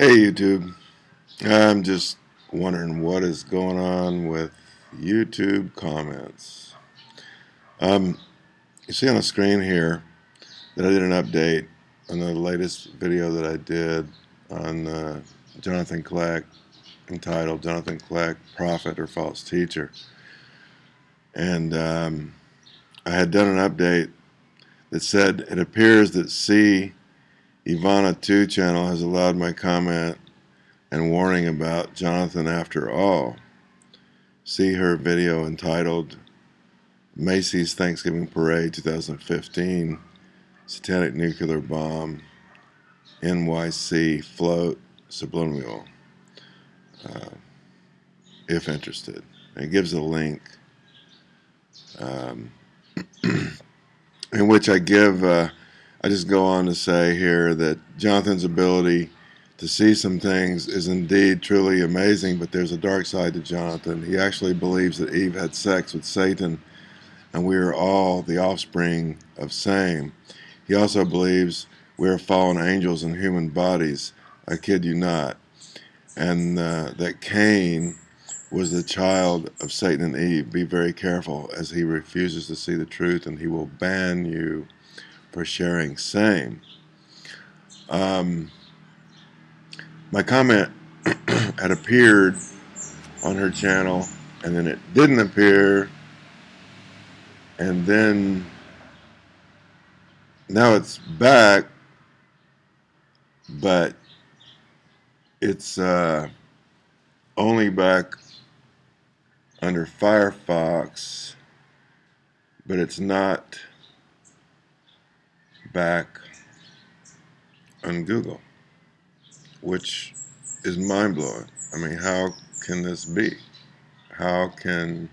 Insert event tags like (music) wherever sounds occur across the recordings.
Hey YouTube, I'm just wondering what is going on with YouTube comments. Um, you see on the screen here that I did an update on the latest video that I did on uh, Jonathan Kleck entitled Jonathan Kleck, Prophet or False Teacher. And um, I had done an update that said it appears that C Ivana 2 channel has allowed my comment and warning about Jonathan after all. See her video entitled Macy's Thanksgiving Parade 2015 Satanic Nuclear Bomb NYC Float Subliminal uh, if interested. And it gives a link um, (clears throat) in which I give uh, I just go on to say here that Jonathan's ability to see some things is indeed truly amazing, but there's a dark side to Jonathan. He actually believes that Eve had sex with Satan, and we are all the offspring of same. He also believes we are fallen angels in human bodies. I kid you not. And uh, that Cain was the child of Satan and Eve. Be very careful as he refuses to see the truth, and he will ban you for sharing same. Um, my comment (clears throat) had appeared on her channel and then it didn't appear and then now it's back but it's uh, only back under Firefox but it's not back on Google, which is mind blowing. I mean, how can this be? How can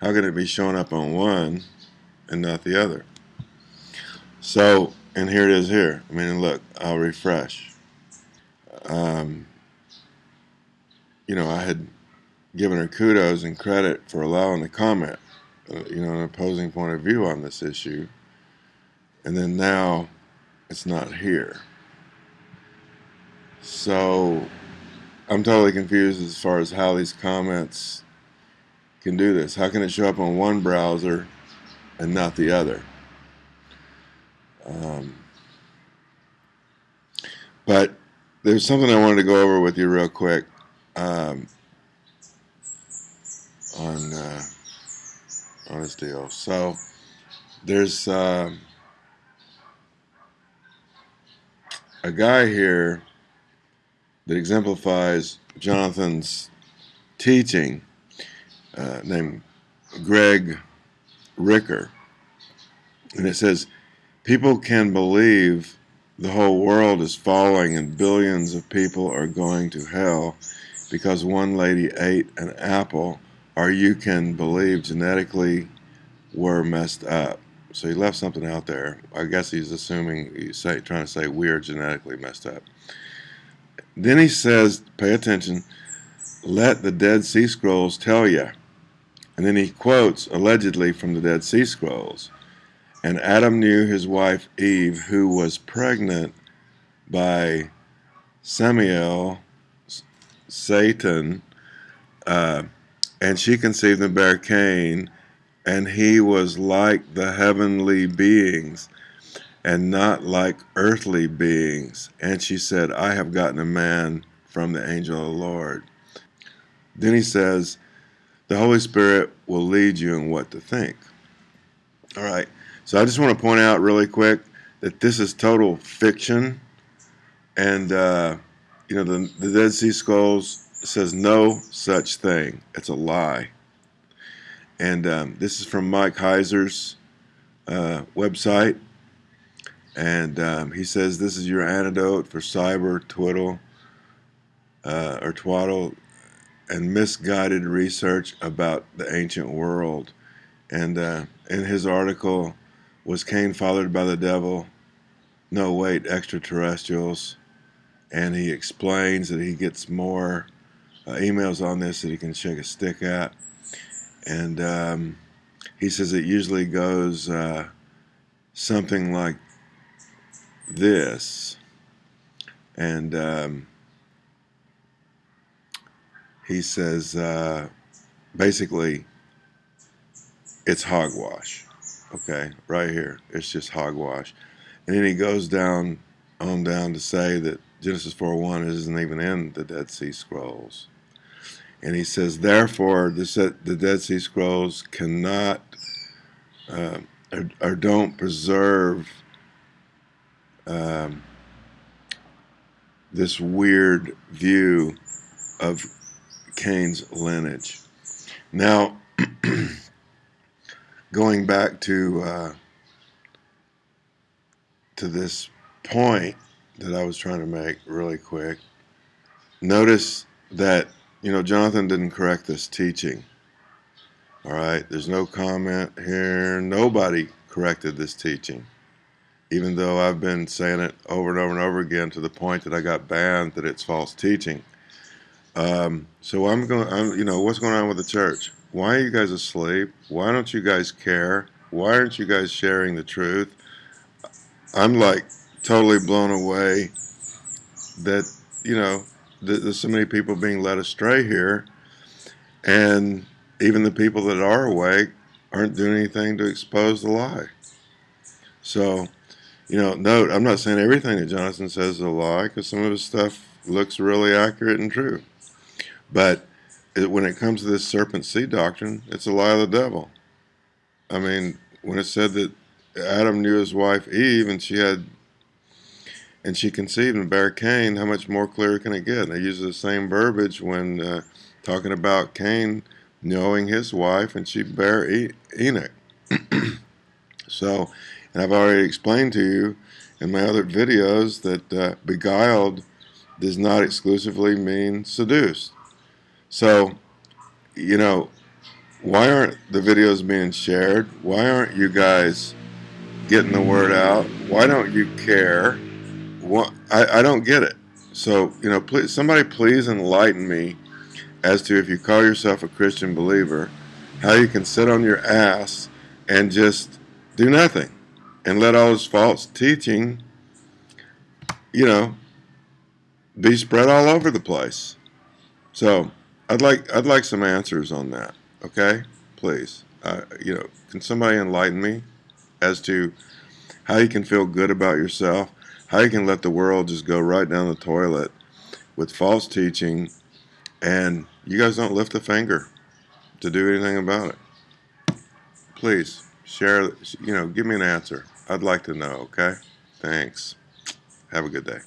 how can it be showing up on one and not the other? So, and here it is here. I mean, look, I'll refresh. Um, you know, I had given her kudos and credit for allowing the comment, uh, you know, an opposing point of view on this issue and then now it's not here. So I'm totally confused as far as how these comments can do this. How can it show up on one browser and not the other? Um, but there's something I wanted to go over with you real quick um, on uh, on this deal. So there's uh, a guy here that exemplifies Jonathan's teaching uh, named Greg Ricker. And it says, People can believe the whole world is falling and billions of people are going to hell because one lady ate an apple, or you can believe genetically we're messed up. So he left something out there. I guess he's assuming he's say, trying to say we are genetically messed up. Then he says, pay attention, let the Dead Sea Scrolls tell you. And then he quotes allegedly from the Dead Sea Scrolls. And Adam knew his wife Eve, who was pregnant by Samael, Satan, uh, and she conceived and bare Cain, and he was like the heavenly beings and not like earthly beings. And she said, I have gotten a man from the angel of the Lord. Then he says, the Holy Spirit will lead you in what to think. All right, so I just want to point out really quick that this is total fiction. And, uh, you know, the, the Dead Sea Scrolls says no such thing. It's a lie. And um, this is from Mike Heiser's uh, website. And um, he says this is your antidote for cyber twiddle uh, or twaddle and misguided research about the ancient world. And uh, in his article, was Cain fathered by the devil? No, wait, extraterrestrials. And he explains that he gets more uh, emails on this that he can shake a stick at and um, he says it usually goes uh, something like this. And um, he says uh, basically, it's hogwash. Okay, right here. It's just hogwash. And then he goes down on down to say that Genesis 4.1 isn't even in the Dead Sea Scrolls. And he says, therefore, the, the Dead Sea Scrolls cannot uh, or, or, don't preserve um, this weird view of Cain's lineage. Now, (clears throat) going back to uh, to this point that I was trying to make really quick, notice that you know Jonathan didn't correct this teaching. All right, there's no comment here. Nobody corrected this teaching, even though I've been saying it over and over and over again to the point that I got banned that it's false teaching. Um, so I'm going. I'm, you know, what's going on with the church? Why are you guys asleep? Why don't you guys care? Why aren't you guys sharing the truth? I'm like totally blown away that you know there's so many people being led astray here, and even the people that are awake aren't doing anything to expose the lie. So, you know, note I'm not saying everything that Jonathan says is a lie because some of his stuff looks really accurate and true, but it, when it comes to this serpent seed doctrine, it's a lie of the devil. I mean, when it said that Adam knew his wife Eve and she had and she conceived and bare Cain, how much more clear can it get? They use the same verbiage when uh, talking about Cain knowing his wife and she bare e Enoch. (clears throat) so, and I've already explained to you in my other videos that uh, beguiled does not exclusively mean seduced. So, you know, why aren't the videos being shared? Why aren't you guys getting the word out? Why don't you care? What, I, I don't get it. So, you know, please, somebody please enlighten me as to if you call yourself a Christian believer, how you can sit on your ass and just do nothing and let all this false teaching, you know, be spread all over the place. So, I'd like I'd like some answers on that. Okay, please. Uh, you know, can somebody enlighten me as to how you can feel good about yourself, how you can let the world just go right down the toilet with false teaching, and you guys don't lift a finger to do anything about it. Please share. You know, give me an answer. I'd like to know. Okay. Thanks. Have a good day.